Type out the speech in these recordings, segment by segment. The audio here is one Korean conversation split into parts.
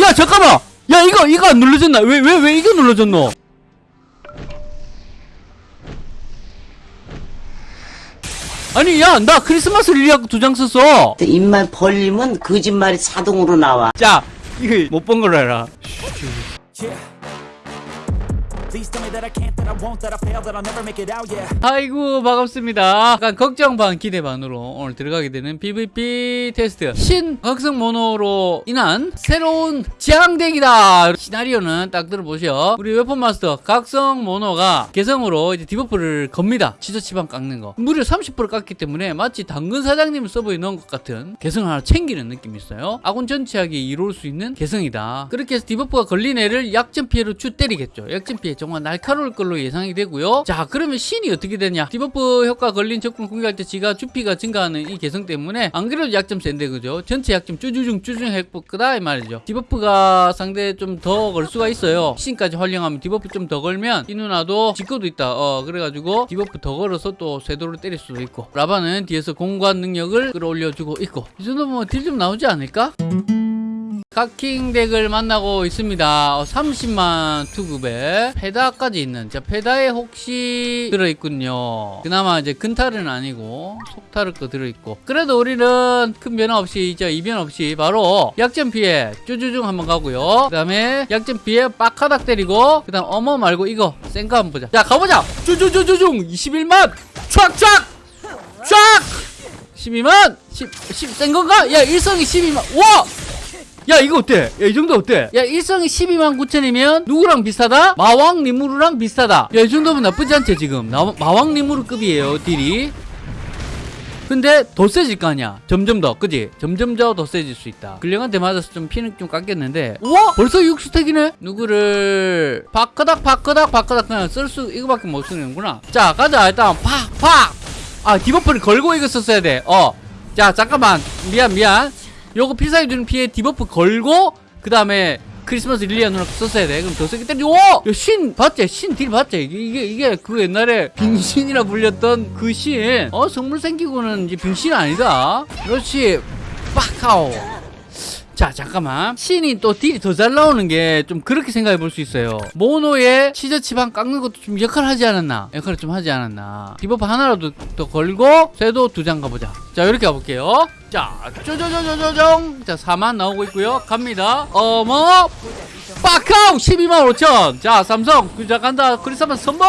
야 잠깐만. 야 이거 이거 안 눌러졌나? 왜 왜 왜 이거 눌러졌노? 아니 야 나 크리스마스 릴리아하고 두장 썼어. 입만 벌리면 거짓말이 자동으로 나와. 자 이거 못 본 걸로 해라 아이고 반갑습니다. 약간 걱정 반 기대 반으로 오늘 들어가게 되는 PVP 테스트. 신각성 모노로 인한 새로운 지향덱이다. 시나리오는 딱 들어보시오. 우리 weapon master 각성 모노가 개성으로 이제 debuff를 겁니다. 치저치방 깎는 거. 무려 30% 깎기 때문에 마치 당근 사장님 서버에 넣은 것 같은 개성 하나 챙기는 느낌이 있어요. 아군 전체하게 이로울 수 있는 개성이다. 그렇게 해서 debuff가 걸린 애를 약점 피해로 쭉 때리겠죠. 약점 피해 정말 날카로울 걸로 예상이 되고요. 자 그러면 신이 어떻게 되냐? debuff 효과 걸린 적군 공격할 때 지가 주피가 증가하는 이 개성 때문에 안 그래도 약점 센데 그죠? 전체 약점 쭈쭈중 쭈쭈중 끄다 이 말이죠. debuff가 상대 좀 더 걸 수가 있어요. 신까지 활용하면 debuff 좀 더 걸면 이 누나도 직거도 있다. 어 그래가지고 debuff 더 걸어서 또 쇄도를 때릴 수도 있고 라바는 뒤에서 공관 능력을 끌어올려주고 있고. 이 정도면 뭐 deal 좀 나오지 않을까? 카킹 덱을 만나고 있습니다. 어, 30만 투급에 페다까지 있는 자 페다에 혹시 들어있군요. 그나마 이제 근탈은 아니고 거 들어있고 그래도 우리는 큰 변화 없이 이제 이변 없이 바로 약점 피해 쭈쭈중 한번 가고요. 그 다음에 약점 피해 빡하닥 때리고 그 다음 어머 말고 이거 센거 한번 보자. 자 가보자. 쭈쭈쭈쭈중 21만 촥촥 촥 12만 10, 10, 센 건가? 야 일성이 12만 와! 야 이거 어때? 야 이 정도 어때? 야 일성이 12만 9천이면 누구랑 비슷하다? 마왕 리무르랑 비슷하다. 야 이 정도면 나쁘지 않지 지금. 나, 마왕 리무르급이에요 deal이. 근데 더 세질 거 아니야. 점점 더 그지? 점점 더 더 세질 수 있다. 근력한테 맞아서 좀 피는 좀 깎였는데. 우와! 벌써 6 stack이네? 누구를 바끄닥 바끄닥 바끄닥 그냥 쓸 수 이거밖에 못 쓰는구나. 자 가자 일단 팍팍 아 debuff를 걸고 이거 썼어야 돼어자 잠깐만. 미안 미안 요거 필살기 주는 피해 debuff 걸고 그 다음에 크리스마스 릴리아 누나 썼어야 돼. 그럼 더 세게 때리. 오! 야, 신 봤지? 신 deal 봤지? 이게, 이게 이게 그 옛날에 빙신이라 불렸던 그 신. 어 성물 생기고는 이제 빙신 아니다. 그렇지. 빡하오. 자 잠깐만. 신이 또 deal이 더 잘 나오는 게 좀 그렇게 생각해 볼 수 있어요. 모노의 치저치방 깎는 것도 좀 역할 하지 않았나? 역할을 좀 하지 않았나? debuff 하나라도 더 걸고 쇄도 두 장 가보자. 자 이렇게 가볼게요. 자 쪼쪼쪼쪼쪼정. 자 4만 나오고 있고요. 갑니다. 어머! 빡카우! 12만 5천. 자 삼성. 자 간다. 크리스마스 선물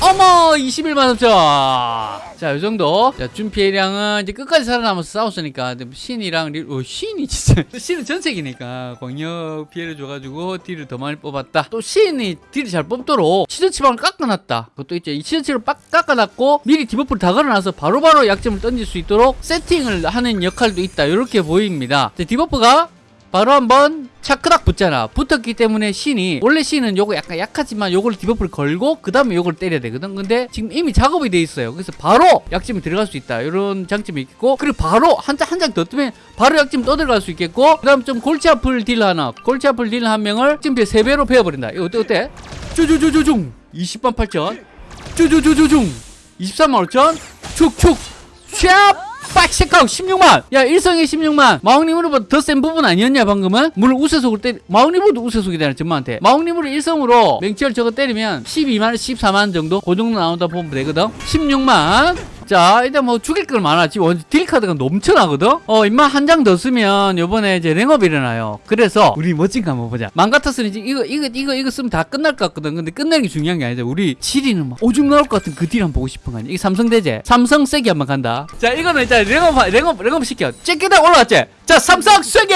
어머 21만 3천 자이 정도. 자 준 피해량은 이제 끝까지 살아남아서 싸웠으니까. 신이랑 릴, 어, 신이 진짜. 신은 전체니까. 광역 피해를 줘가지고 deal을 더 많이 뽑았다. 또 신이 deal을 잘 뽑도록 치저치방을 깎아놨다. 그것도 있죠. 이 치저치방을 빡 깎아놨고 미리 debuff를 다 걸어놔서 바로바로 약점을 던질 수 있도록 세팅을 하는 역할도 있다. 이렇게 보입니다. 자, debuff가 바로 한번 차크닥 붙잖아. 붙었기 때문에 신이 원래 신은 요거 약간 약하지만 요걸 debuff를 걸고 그 다음에 요걸 때려야 되거든. 근데 지금 이미 작업이 돼 있어요. 그래서 바로 약점이 들어갈 수 있다. 이런 장점이 있고. 그리고 바로 한 장 한 장 더 뜨면 바로 약점 떠들어갈 수 있겠고. 그 다음 좀 골치 아플 deal 하나. 골치 아플 deal 한 명을 지금 3배로 베어버린다. 이거 어때 어때? 쭈쭈쭈쭈중 20만 8천. 쭈쭈쭈쭈중 23만 5천. 축축 샵 빡시카우 16만. 야 일성에 16만. 마왕님으로보다 더 센 부분 아니었냐 방금은? 물론 우세속으로 때리 마왕님으로도 우세속이 되는 전마한테 마왕님으로 일성으로 맹치열 저거 때리면 12만 14만 정도? 그 정도 나온다 보면 되거든? 16만 자 일단 뭐 죽일 걸 많아 지금 완전 딜카드가 넘쳐나거든? 어 임마 한 장 더 쓰면 요번에 이제 랭업 일어나요. 그래서 우리 멋진 거 한번 보자. 망 같았으니 이제 이거 이거 이거 이거 쓰면 다 끝날 것 같거든. 근데 끝내는 게 중요한 게 아니죠. 우리 7위는 막 오줌 나올 것 같은 그 딜 한번 보고 싶은 거 아니야? 이게 삼성 대제. 삼성 세기 한번 간다. 자 이거는 일단 랭업 랭업 랭업 시켜. 째끼다 올라왔지? 자 삼성 세기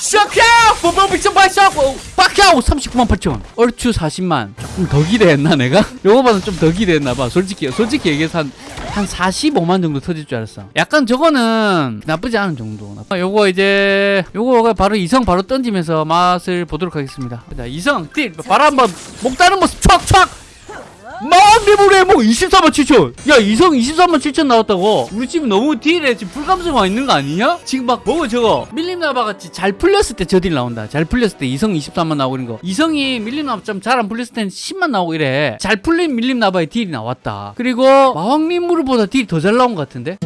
샤캬! 뽀뽀비션 발샤고. 빡야오 39만 8천 얼추 40만. 조금 더 기대했나 내가? 요거보다 좀더 기대했나 봐. 솔직히 솔직히 얘기해서 한, 한 45만 정도 터질 줄 알았어. 약간 저거는 나쁘지 않은 정도. 아, 요거 이제 요거 바로 이성 바로 던지면서 맛을 보도록 하겠습니다. 자 이성 deal. 바로 한번 목 따는 모습 촥촥 마왕 리무르 뭐 24만 7천. 야 이성 23만 7천 나왔다고. 우리 지금 너무 deal에 지금 불감증 와 있는 거 아니냐? 지금 막 뭐고 저거 밀림나바 같이 잘 풀렸을 때 저 deal 나온다. 잘 풀렸을 때 이성 23만 나오고 이런 거. 이성이 밀림나바 좀 잘 안 풀렸을 때는 10만 나오고 이래. 잘 풀린 밀림나바의 deal이 나왔다. 그리고 마왕리물보다 딜이 더 잘 나온 것 같은데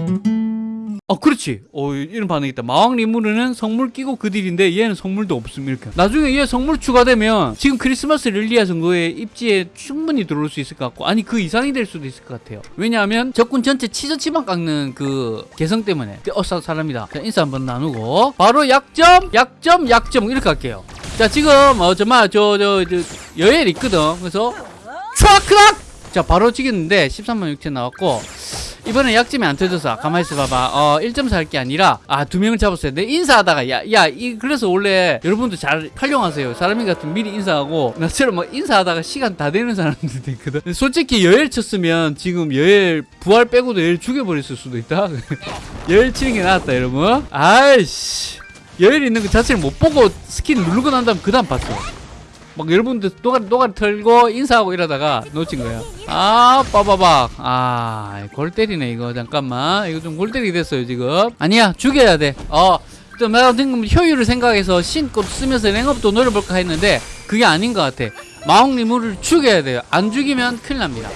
어 그렇지. 어 이런 반응이 있다. 마왕 리무르는 성물 끼고 그 딜인데 얘는 성물도 없음 이렇게. 나중에 얘 성물 추가되면 지금 크리스마스 릴리아 정도의 입지에 충분히 들어올 수 있을 것 같고 아니 그 이상이 될 수도 있을 것 같아요. 왜냐하면 적군 전체 치저치만 깎는 그 개성 때문에. 어 사- 사람이다. 자 인사 한번 나누고. 바로 약점 약점 약점. 이렇게 할게요. 자 지금 어 정말 저저 저, 여엘 있거든. 그래서 촥크락 자 바로 찍었는데 13만 6천 나왔고 이번에 약점이 안 터져서 가만히 있어 봐봐. 어1.4할게 아니라 아 두 명을 잡았어요. 내 인사하다가 야 야 이 그래서 원래 여러분도 잘 활용하세요. 사람이 같은 미리 인사하고 나처럼 막 인사하다가 시간 다 되는 사람들도 있거든. 솔직히 여엘 쳤으면 지금 여엘 부활 빼고도 여엘 죽여버렸을 수도 있다. 여엘 치는 게 나았다 여러분. 아이씨. 여엘 있는 거 자체를 못 보고 스킨 누르고 난 다음 그 다음 봤어 막 여러분들 노가리 노가리 털고 인사하고 이러다가 놓친 거예요. 아 빠바박. 아골 때리네 이거. 잠깐만. 이거 좀 골 때리게 됐어요 지금. 아니야 죽여야 돼어좀 내가 지금 효율을 생각해서 신꽃 쓰면서 랭업도 노려볼까 했는데 그게 아닌 것 같아. 리무르 죽여야 돼요. 안 죽이면 큰일 납니다. 빡!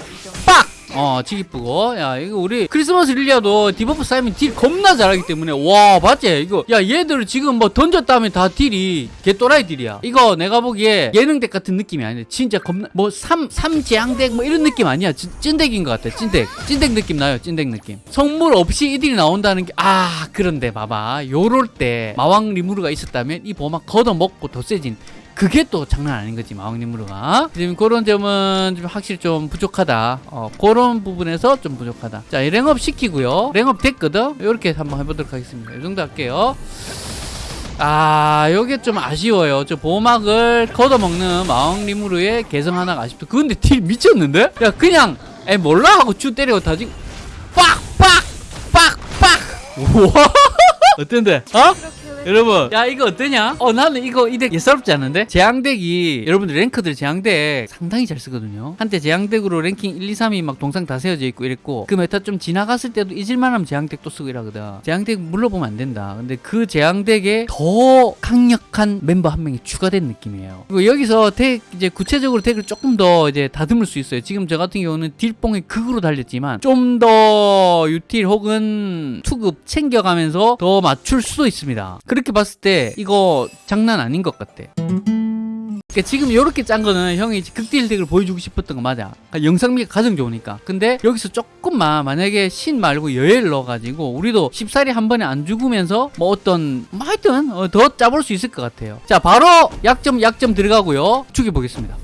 어, 지기쁘고. 야, 이거 우리 크리스마스 릴리아도 debuff 쌓이면 deal 겁나 잘하기 때문에. 와, 맞지? 이거. 야, 얘들 지금 뭐 던졌다면 다 deal이 개또라이 deal이야. 이거 내가 보기에 예능덱 같은 느낌이 아니야. 진짜 겁나, 뭐, 삼, 삼재앙덱 뭐 이런 느낌 아니야. 찐, 찐덱인 것 같아. 찐덱. 찐덱 느낌 나요. 찐덱 느낌. 성물 없이 이 딜이 나온다는 게, 아, 그런데 봐봐. 요럴 때 마왕 리무르가 있었다면 이 보막 걷어먹고 더 세진. 그게 또 장난 아닌 거지 마왕님으로가. 지금 그런 점은 좀 확실히 좀 부족하다. 어, 그런 부분에서 좀 부족하다. 자이 랭업 시키고요. 랭업 됐거든? 이렇게 한번 해보도록 하겠습니다. 이 정도 할게요. 아 요게 좀 아쉬워요. 저 보호막을 걷어먹는 마왕리무르의 개성 하나가 아쉽다. 근데 딜 미쳤는데? 야 그냥 에 몰라? 하고 쭉 때리고 다 지금 빡빡 빡빡. 우와. 어땠는데? 어? 여러분. 야 이거 어떠냐? 어 나는 이거 이 덱 예사롭지 않은데? 제왕덱이 여러분들 랭커들 제왕덱 상당히 잘 쓰거든요. 한때 제왕덱으로 랭킹 1, 2, 3이 막 동상 다 세워져 있고 이랬고 그 meta 좀 지나갔을 때도 잊을만하면 제왕덱 또 쓰고 이러거든. 제왕덱 물로 보면 안 된다. 근데 그 제왕덱에 더 강력한 멤버 한 명이 추가된 느낌이에요. 그리고 여기서 덱 이제 구체적으로 덱을 조금 더 이제 다듬을 수 있어요. 지금 저 같은 경우는 딜뽕에 극으로 달렸지만 좀 더 util 혹은 투급 챙겨가면서 더 맞출 수도 있습니다 그렇게 봤을 때 이거 장난 아닌 것 같아 그러니까 지금 이렇게 짠 거는 형이 극딜 덱을 보여주고 싶었던 거 맞아. 그러니까 영상미가 가장 좋으니까. 근데 여기서 조금만 만약에 신 말고 여엘 넣어가지고 우리도 쉽사리 한 번에 안 죽으면서 뭐 어떤 뭐 하여튼 어, 더 짜볼 수 있을 것 같아요. 자 바로 약점 약점 들어가고요. 죽여보겠습니다.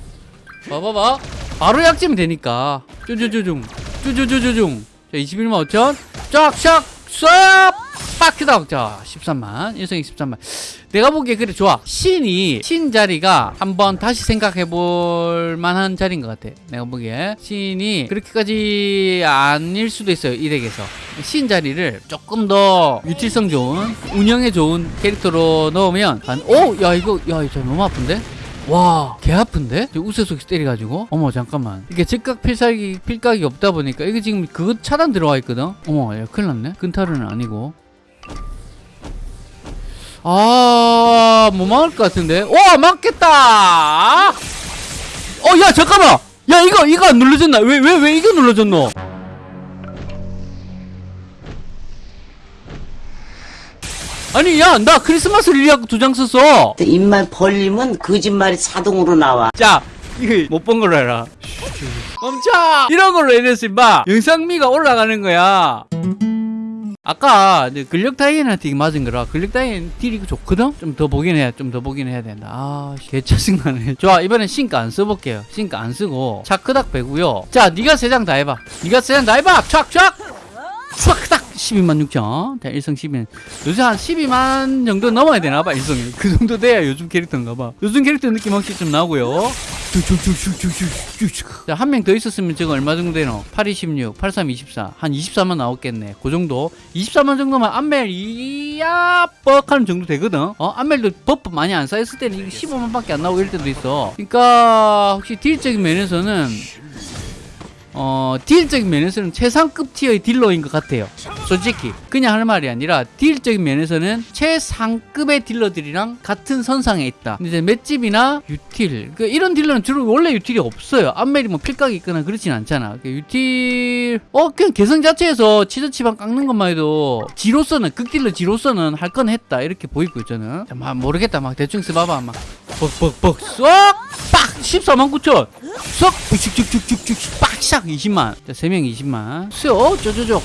봐봐봐. 바로 약점이 되니까 쭈쭈쭈중 쭈쭈쭈쭈중 자 21만 5천 쫙쫙 쏙 빡크다 자 13만 일성이 13만 내가 보기에 그래 좋아 신이 신 자리가 한번 다시 생각해 볼 만한 자리인 것 같아 내가 보기에 신이 그렇게까지 아닐 수도 있어요 이 덱에서 신 자리를 조금 더 유틸성 좋은 운영에 좋은 캐릭터로 넣으면 한오야 이거 야 이거 너무 아픈데 와, 개 아픈데? 우세속에서 때려가지고. 어머, 잠깐만. 이게 즉각 필살기, 필각이 없다 보니까, 이게 지금 그거 차단 들어와 있거든? 어머, 야, 큰일 났네? 근타르는 아니고. 아, 뭐 막을 것 같은데? 와, 막겠다! 어, 야, 잠깐만! 야, 이거, 이거 안 눌러졌나? 왜, 왜, 왜 이거 눌러졌노? 아니, 야, 나 크리스마스 릴리아고 두장 썼어! 입만 벌리면 거짓말이 자동으로 나와. 자 이거 못 본 걸로 해라 멈춰 이런 걸로 해냈어 임마 영상미가 올라가는 거야 아까 근력 이거 맞은 거라 근력 다이앤 딜이 좋거든? 좀 더 보긴 해야 좀 더 보긴 해야 된다. 아 개 짜증나네. 좋아 이번엔 신가 안 써볼게요. 신가 안 쓰고 차크닥 빼고요. 자 니가 세 장 다 해봐. 니가 세 장 다 해봐. 촥촥! 촥딱 12만 6천 자 1성 12만 요새 한 12만 정도 넘어야 되나봐 1성이 그 정도 돼야 요즘 캐릭터인가봐 요즘 캐릭터 느낌 확실히 좀 나고요 한명 더 있었으면 지금 얼마 정도 되노? 8, 26, 83, 24. 한 24만 나왔겠네. 그 정도. 24만 정도면 암멜, 이야, 뻑 하는 정도 되거든? 어? 암멜도 buff 많이 안 쌓였을 때는 이게 15만 밖에 안 나오고 이럴 때도 있어. 그러니까, 확실히 딜적인 면에서는 어, 딜적인 면에서는 최상급 티어의 딜러인 것 같아요. 솔직히 그냥 할 말이 아니라 딜적인 면에서는 최상급의 딜러들이랑 같은 선상에 있다. 이제 맷집이나 util 그 이런 딜러는 주로 원래 util이 없어요. 암멜이 뭐 필각이 있거나 그렇진 않잖아. 그 util 어 그냥 개성 자체에서 치즈 치방 깎는 것만 해도 지로서는 극딜러 지로서는 할 건 했다 이렇게 보이고 있잖아. 자, 막 모르겠다 막 대충 써봐봐 막 뻑뻑뻑 쏙빡 14만 9천. 쏙 쭉쭉쭉쭉쭉 빡샥 20만. 자 3명 20만. 쏙 쪼쪼쪼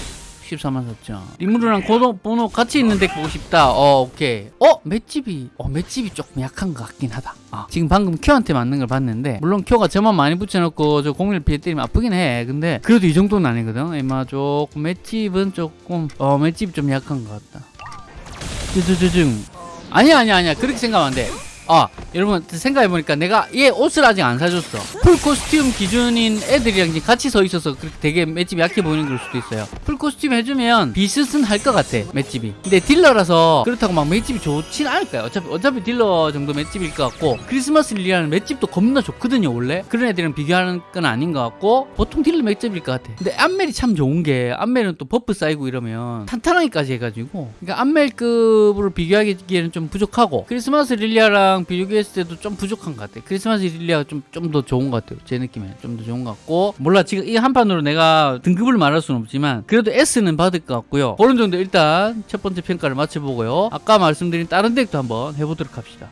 14만 4천. 리무르랑 고도 번호 같이 있는 덱 보고 싶다. 어 오케이. 어 맷집이 어 맷집이 조금 약한 것 같긴 하다. 아, 지금 방금 큐한테 맞는 걸 봤는데 물론 큐가 저만 많이 붙여놓고 저 공일 피해 때리면 아프긴 해. 근데 그래도 이 정도는 아니거든. 에마 조금 맷집은 조금 어 맷집이 좀 약한 것 같다. 쭈쭈쭈쭈. 아니야 아니야 아니야. 그렇게 생각하면 안돼 아 여러분 생각해보니까 내가 얘 옷을 아직 안 사줬어. 풀 costume 기준인 애들이랑 같이 서 있어서 그렇게 되게 맷집이 약해 보이는 걸 수도 있어요. 풀 costume 해주면 비슷은 할 것 같아 맷집이. 근데 딜러라서 그렇다고 막 맷집이 좋진 않을 거야. 어차피 어차피 딜러 정도 맷집일 것 같고 크리스마스 릴리아는 맷집도 겁나 좋거든요 원래. 그런 애들이랑 비교하는 건 아닌 것 같고 보통 딜러 맷집일 것 같아. 근데 암멜이 참 좋은 게 암멜은 또 buff 쌓이고 이러면 탄탄하기까지 해가지고. 그러니까 암멜급으로 비교하기에는 좀 부족하고 크리스마스 릴리아랑 비교했을 때도 좀 부족한 것 같아 크리스마스 릴리아가 좀 좀 더 좋은 것 같아요. 제 느낌에 좀더 좋은 것 같고. 몰라 지금 이 한 판으로 내가 등급을 말할 수는 없지만 그래도 S는 받을 것 같고요. 그런 정도 일단 첫 번째 평가를 마쳐보고요. 아까 말씀드린 다른 덱도 한번 해보도록 합시다